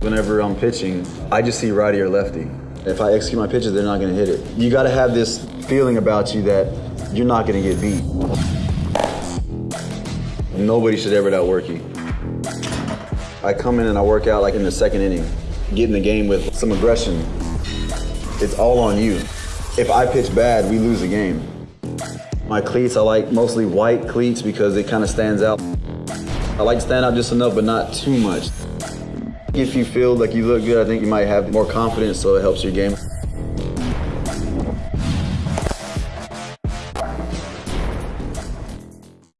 Whenever I'm pitching, I just see righty or lefty. If I execute my pitches, they're not going to hit it. You got to have this feeling about you that you're not going to get beat. Nobody should ever outwork you. I come in and I work out like in the second inning, get in the game with some aggression. It's all on you. If I pitch bad, we lose the game. My cleats, I like mostly white cleats because it kind of stands out. I like to stand out just enough, but not too much. If you feel like you look good, I think you might have more confidence, so it helps your game.